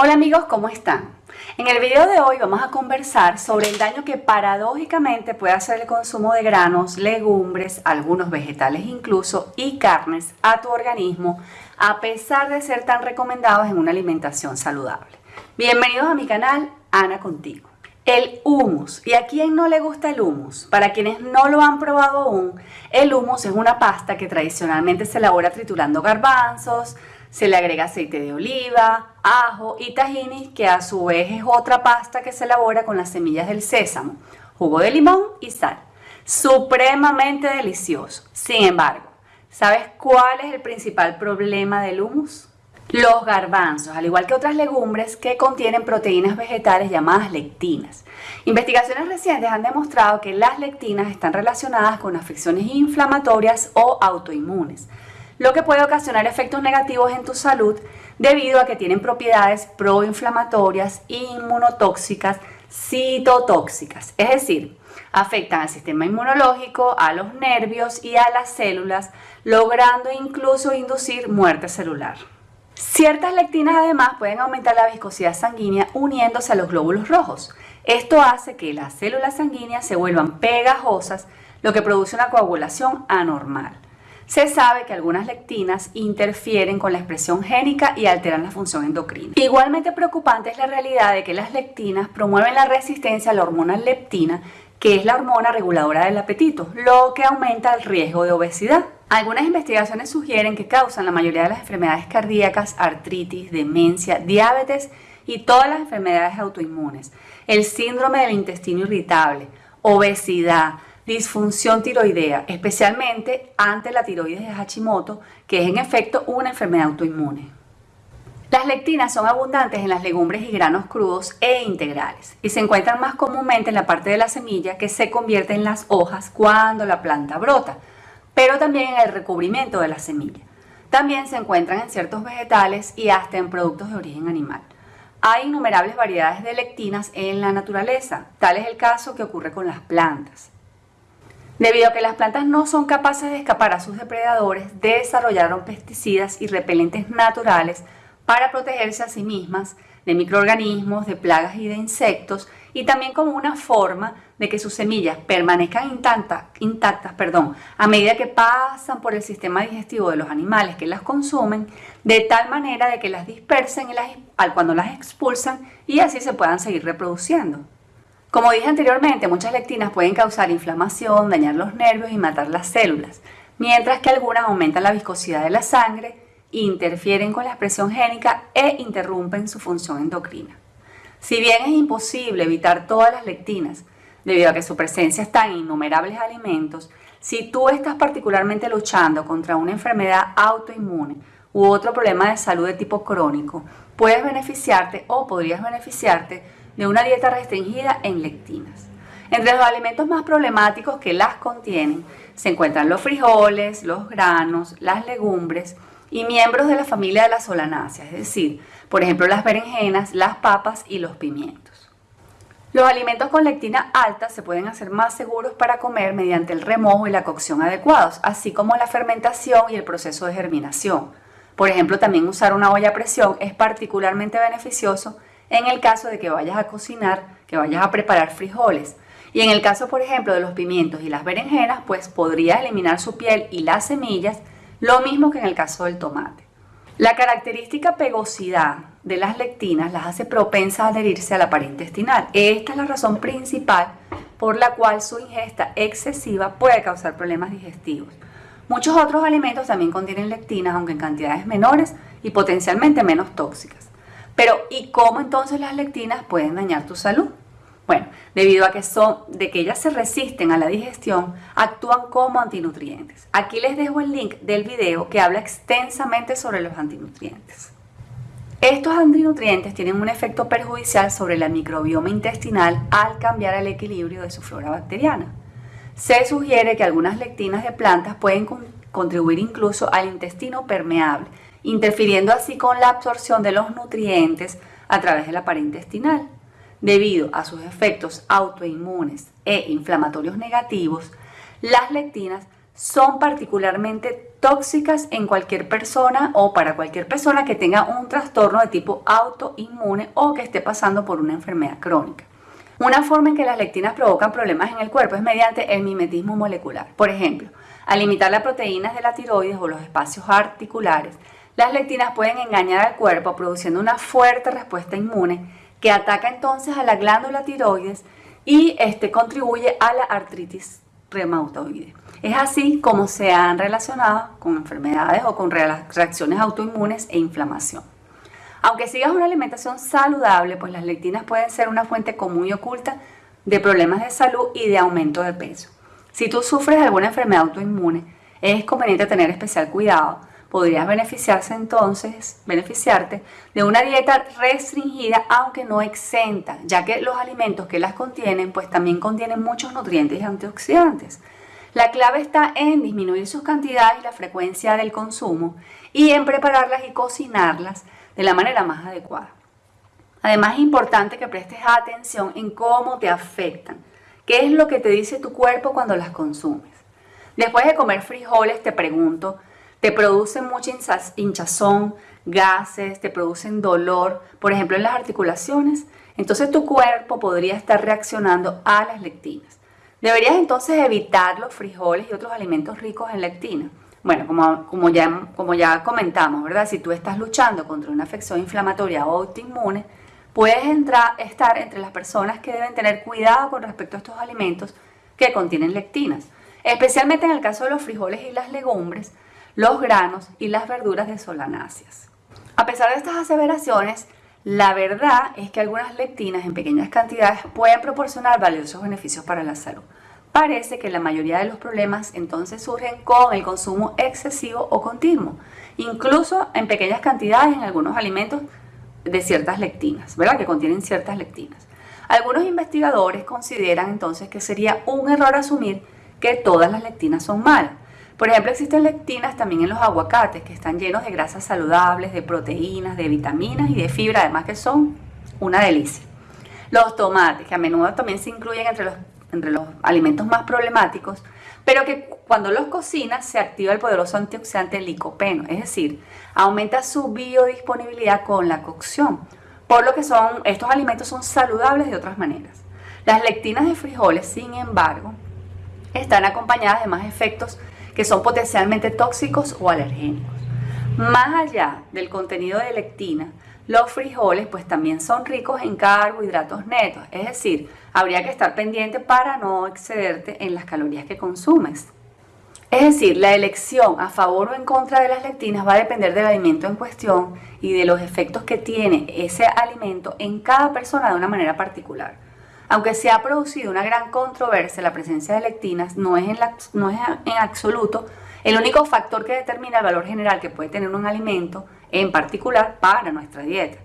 Hola amigos, ¿cómo están? En el video de hoy vamos a conversar sobre el daño que paradójicamente puede hacer el consumo de granos, legumbres, algunos vegetales incluso y carnes a tu organismo a pesar de ser tan recomendados en una alimentación saludable. Bienvenidos a mi canal, Ana Contigo. El humus. ¿Y a quién no le gusta el humus? Para quienes no lo han probado aún, el humus es una pasta que tradicionalmente se elabora triturando garbanzos, se le agrega aceite de oliva, ajo y tahini, que a su vez es otra pasta que se elabora con las semillas del sésamo, jugo de limón y sal. Supremamente delicioso. Sin embargo, ¿sabes cuál es el principal problema del hummus? Los garbanzos, al igual que otras legumbres que contienen proteínas vegetales llamadas lectinas. Investigaciones recientes han demostrado que las lectinas están relacionadas con afecciones inflamatorias o autoinmunes lo que puede ocasionar efectos negativos en tu salud debido a que tienen propiedades proinflamatorias, inmunotóxicas, citotóxicas, es decir, afectan al sistema inmunológico, a los nervios y a las células, logrando incluso inducir muerte celular. Ciertas lectinas además pueden aumentar la viscosidad sanguínea uniéndose a los glóbulos rojos. Esto hace que las células sanguíneas se vuelvan pegajosas, lo que produce una coagulación anormal. Se sabe que algunas lectinas interfieren con la expresión génica y alteran la función endocrina. Igualmente preocupante es la realidad de que las lectinas promueven la resistencia a la hormona leptina, que es la hormona reguladora del apetito, lo que aumenta el riesgo de obesidad. Algunas investigaciones sugieren que causan la mayoría de las enfermedades cardíacas, artritis, demencia, diabetes y todas las enfermedades autoinmunes, el síndrome del intestino irritable, obesidad, disfunción tiroidea, especialmente ante la tiroides de Hashimoto, que es en efecto una enfermedad autoinmune. Las lectinas son abundantes en las legumbres y granos crudos e integrales y se encuentran más comúnmente en la parte de la semilla que se convierte en las hojas cuando la planta brota, pero también en el recubrimiento de la semilla. También se encuentran en ciertos vegetales y hasta en productos de origen animal. Hay innumerables variedades de lectinas en la naturaleza, tal es el caso que ocurre con las plantas. Debido a que las plantas no son capaces de escapar a sus depredadores, desarrollaron pesticidas y repelentes naturales para protegerse a sí mismas de microorganismos, de plagas y de insectos, y también como una forma de que sus semillas permanezcan intactas, perdón, a medida que pasan por el sistema digestivo de los animales que las consumen, de tal manera de que las dispersen cuando las expulsan y así se puedan seguir reproduciendo. Como dije anteriormente, muchas lectinas pueden causar inflamación, dañar los nervios y matar las células, mientras que algunas aumentan la viscosidad de la sangre, interfieren con la expresión génica e interrumpen su función endocrina. Si bien es imposible evitar todas las lectinas, debido a que su presencia está en innumerables alimentos, si tú estás particularmente luchando contra una enfermedad autoinmune u otro problema de salud de tipo crónico, puedes beneficiarte o podrías beneficiarte de una dieta restringida en lectinas. Entre los alimentos más problemáticos que las contienen se encuentran los frijoles, los granos, las legumbres y miembros de la familia de las solanáceas, es decir, por ejemplo las berenjenas, las papas y los pimientos. Los alimentos con lectina alta se pueden hacer más seguros para comer mediante el remojo y la cocción adecuados, así como la fermentación y el proceso de germinación. Por ejemplo, también usar una olla a presión es particularmente beneficioso en el caso de que vayas a cocinar, que vayas a preparar frijoles. Y en el caso, por ejemplo, de los pimientos y las berenjenas, pues podrías eliminar su piel y las semillas, lo mismo que en el caso del tomate. La característica pegosidad de las lectinas las hace propensas a adherirse a la pared intestinal. Esta es la razón principal por la cual su ingesta excesiva puede causar problemas digestivos. Muchos otros alimentos también contienen lectinas, aunque en cantidades menores y potencialmente menos tóxicas. Pero, ¿y cómo entonces las lectinas pueden dañar tu salud? Bueno, debido a que son, de que ellas se resisten a la digestión, actúan como antinutrientes. Aquí les dejo el link del video que habla extensamente sobre los antinutrientes. Estos antinutrientes tienen un efecto perjudicial sobre la microbioma intestinal al cambiar el equilibrio de su flora bacteriana. Se sugiere que algunas lectinas de plantas pueden contribuir incluso al intestino permeable interfiriendo así con la absorción de los nutrientes a través de la pared intestinal. Debido a sus efectos autoinmunes e inflamatorios negativos, las lectinas son particularmente tóxicas en cualquier persona o para cualquier persona que tenga un trastorno de tipo autoinmune o que esté pasando por una enfermedad crónica. Una forma en que las lectinas provocan problemas en el cuerpo es mediante el mimetismo molecular. Por ejemplo, al limitar las proteínas de la tiroides o los espacios articulares, las lectinas pueden engañar al cuerpo produciendo una fuerte respuesta inmune que ataca entonces a la glándula tiroides y este contribuye a la artritis reumatoide. Es así como se han relacionado con enfermedades o con reacciones autoinmunes e inflamación. Aunque sigas una alimentación saludable, pues las lectinas pueden ser una fuente común y oculta de problemas de salud y de aumento de peso. Si tú sufres alguna enfermedad autoinmune, es conveniente tener especial cuidado. Podrías beneficiarse entonces, beneficiarte de una dieta restringida aunque no exenta, ya que los alimentos que las contienen pues también contienen muchos nutrientes y antioxidantes. La clave está en disminuir sus cantidades y la frecuencia del consumo y en prepararlas y cocinarlas de la manera más adecuada. Además es importante que prestes atención en cómo te afectan, qué es lo que te dice tu cuerpo cuando las consumes. Después de comer frijoles te pregunto, ¿te producen mucha hinchazón, gases, te producen dolor, por ejemplo en las articulaciones? Entonces tu cuerpo podría estar reaccionando a las lectinas. Deberías entonces evitar los frijoles y otros alimentos ricos en lectina. Bueno, como, como, ya, como ya comentamos, ¿verdad? Si tú estás luchando contra una afección inflamatoria o autoinmune, puedes entrar, estar entre las personas que deben tener cuidado con respecto a estos alimentos que contienen lectinas, especialmente en el caso de los frijoles y las legumbres, los granos y las verduras de solanáceas. A pesar de estas aseveraciones, la verdad es que algunas lectinas en pequeñas cantidades pueden proporcionar valiosos beneficios para la salud. Parece que la mayoría de los problemas entonces surgen con el consumo excesivo o continuo, incluso en pequeñas cantidades en algunos alimentos de ciertas lectinas, ¿verdad? Que contienen ciertas lectinas. Algunos investigadores consideran entonces que sería un error asumir que todas las lectinas son malas, por ejemplo, existen lectinas también en los aguacates que están llenos de grasas saludables, de proteínas, de vitaminas y de fibra, además que son una delicia. Los tomates, que a menudo también se incluyen entre los, entre los alimentos más problemáticos, pero que cuando los cocinas se activa el poderoso antioxidante licopeno, es decir, aumenta su biodisponibilidad con la cocción, por lo que son, estos alimentos son saludables de otras maneras. Las lectinas de frijoles, sin embargo, están acompañadas de más efectos que son potencialmente tóxicos o alergénicos. Más allá del contenido de lectina, los frijoles pues también son ricos en carbohidratos netos, es decir, habría que estar pendiente para no excederte en las calorías que consumes. Es decir, la elección a favor o en contra de las lectinas va a depender del alimento en cuestión y de los efectos que tiene ese alimento en cada persona de una manera particular. Aunque se ha producido una gran controversia, la presencia de lectinas no es, en absoluto el único factor que determina el valor general que puede tener un alimento, en particular para nuestra dieta.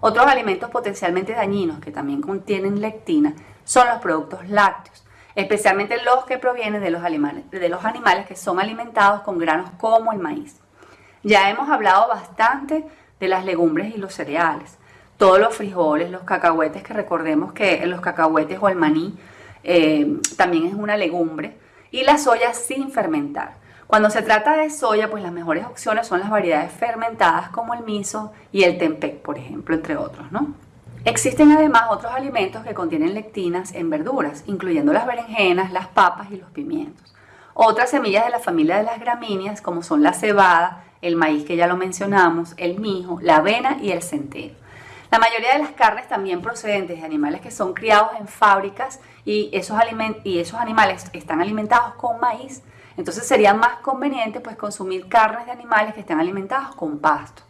Otros alimentos potencialmente dañinos que también contienen lectina son los productos lácteos, especialmente los que provienen de los, animales, de los animales que son alimentados con granos como el maíz. Ya hemos hablado bastante de las legumbres y los cereales todos los frijoles, los cacahuetes, que recordemos que los cacahuetes o el maní eh, también es una legumbre, y la soya sin fermentar. Cuando se trata de soya, pues las mejores opciones son las variedades fermentadas como el miso y el tempeh, por ejemplo, entre otros, ¿no? Existen además otros alimentos que contienen lectinas en verduras, incluyendo las berenjenas, las papas y los pimientos. Otras semillas de la familia de las gramíneas, como son la cebada, el maíz que ya lo mencionamos, el mijo, la avena y el centeno. La mayoría de las carnes también procedentes de animales que son criados en fábricas y esos, y esos animales están alimentados con maíz, entonces sería más conveniente pues consumir carnes de animales que estén alimentados con pasto.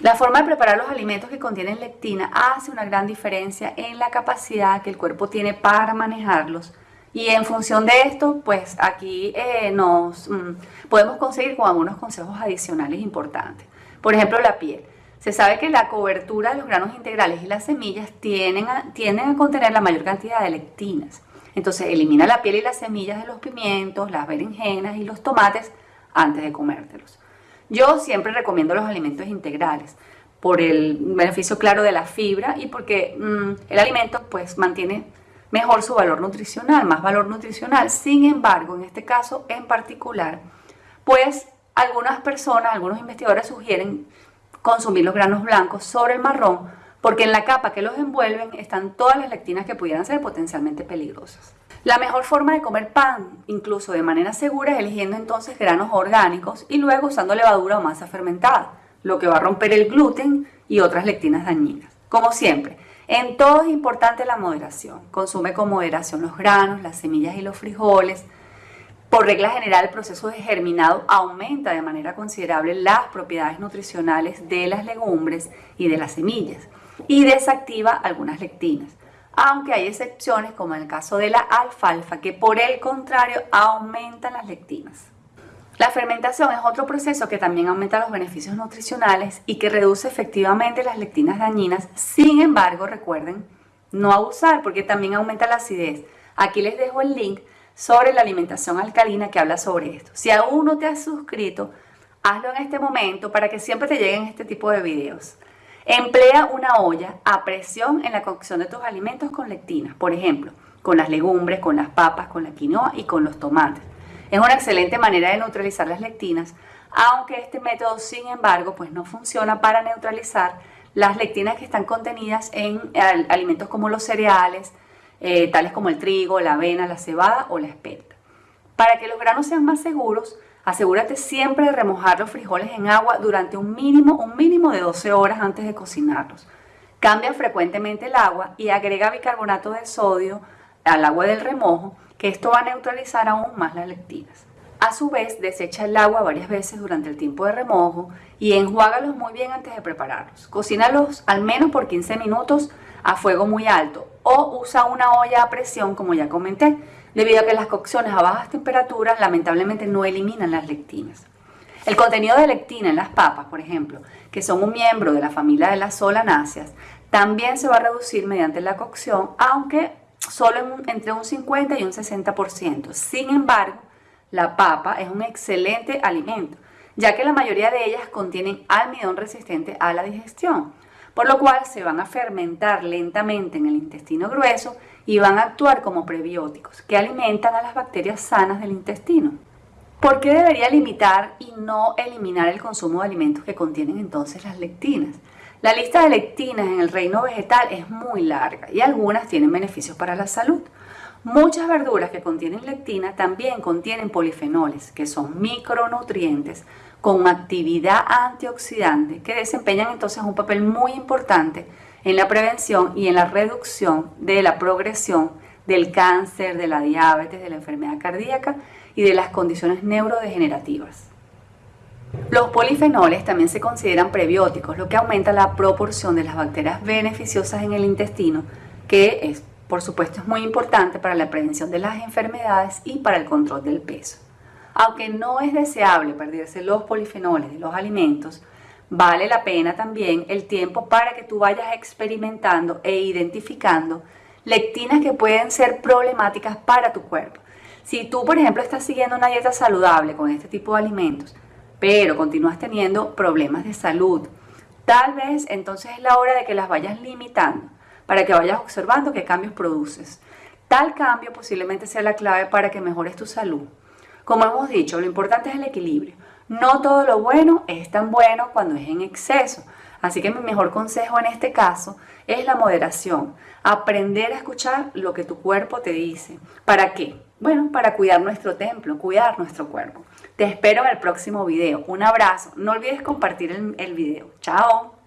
La forma de preparar los alimentos que contienen lectina hace una gran diferencia en la capacidad que el cuerpo tiene para manejarlos y en función de esto, pues aquí eh, nos mm, podemos conseguir con algunos consejos adicionales importantes. Por ejemplo, la piel. Se sabe que la cobertura de los granos integrales y las semillas tienden a, a contener la mayor cantidad de lectinas. Entonces elimina la piel y las semillas de los pimientos, las berenjenas y los tomates antes de comértelos. Yo siempre recomiendo los alimentos integrales por el beneficio claro de la fibra y porque mm, el alimento pues mantiene mejor su valor nutricional, más valor nutricional. Sin embargo, en este caso en particular, pues algunas personas, algunos investigadores sugieren consumir los granos blancos sobre el marrón porque en la capa que los envuelven están todas las lectinas que pudieran ser potencialmente peligrosas. La mejor forma de comer pan, incluso de manera segura, es eligiendo entonces granos orgánicos y luego usando levadura o masa fermentada, lo que va a romper el gluten y otras lectinas dañinas. Como siempre, en todo es importante la moderación. Consume con moderación los granos, las semillas y los frijoles. Por regla general, el proceso de germinado aumenta de manera considerable las propiedades nutricionales de las legumbres y de las semillas y desactiva algunas lectinas, aunque hay excepciones como en el caso de la alfalfa que por el contrario aumentan las lectinas. La fermentación es otro proceso que también aumenta los beneficios nutricionales y que reduce efectivamente las lectinas dañinas. Sin embargo, recuerden no abusar porque también aumenta la acidez. Aquí les dejo el link sobre la alimentación alcalina que habla sobre esto. Si aún no te has suscrito, hazlo en este momento para que siempre te lleguen este tipo de videos. Emplea una olla a presión en la cocción de tus alimentos con lectinas, por ejemplo, con las legumbres, con las papas, con la quinoa y con los tomates. Es una excelente manera de neutralizar las lectinas, aunque este método, sin embargo, pues no funciona para neutralizar las lectinas que están contenidas en alimentos como los cereales, eh, tales como el trigo, la avena, la cebada o la espelta. Para que los granos sean más seguros, asegúrate siempre de remojar los frijoles en agua durante un mínimo, un mínimo de 12 horas antes de cocinarlos. Cambia frecuentemente el agua y agrega bicarbonato de sodio al agua del remojo que esto va a neutralizar aún más las lectinas. A su vez, desecha el agua varias veces durante el tiempo de remojo y enjuágalos muy bien antes de prepararlos. Cocínalos al menos por 15 minutos a fuego muy alto o usa una olla a presión como ya comenté, debido a que las cocciones a bajas temperaturas lamentablemente no eliminan las lectinas. El contenido de lectina en las papas, por ejemplo, que son un miembro de la familia de las solanáceas, también se va a reducir mediante la cocción, aunque solo entre un 50 y un 60%. Sin embargo, la papa es un excelente alimento, ya que la mayoría de ellas contienen almidón resistente a la digestión, por lo cual se van a fermentar lentamente en el intestino grueso y van a actuar como prebióticos, que alimentan a las bacterias sanas del intestino. ¿Por qué debería limitar y no eliminar el consumo de alimentos que contienen entonces las lectinas? La lista de lectinas en el reino vegetal es muy larga y algunas tienen beneficios para la salud. Muchas verduras que contienen lectina también contienen polifenoles, que son micronutrientes con actividad antioxidante que desempeñan entonces un papel muy importante en la prevención y en la reducción de la progresión del cáncer, de la diabetes, de la enfermedad cardíaca y de las condiciones neurodegenerativas. Los polifenoles también se consideran prebióticos, lo que aumenta la proporción de las bacterias beneficiosas en el intestino, que es, por supuesto es muy importante para la prevención de las enfermedades y para el control del peso. Aunque no es deseable perderse los polifenoles de los alimentos, vale la pena también el tiempo para que tú vayas experimentando e identificando lectinas que pueden ser problemáticas para tu cuerpo. Si tú, por ejemplo, estás siguiendo una dieta saludable con este tipo de alimentos, pero continúas teniendo problemas de salud, tal vez entonces es la hora de que las vayas limitando para que vayas observando qué cambios produces. Tal cambio posiblemente sea la clave para que mejores tu salud. Como hemos dicho, lo importante es el equilibrio. No todo lo bueno es tan bueno cuando es en exceso. Así que mi mejor consejo en este caso es la moderación. Aprender a escuchar lo que tu cuerpo te dice. ¿Para qué? Bueno, para cuidar nuestro templo, cuidar nuestro cuerpo. Te espero en el próximo video. Un abrazo. No olvides compartir el, video. Chao.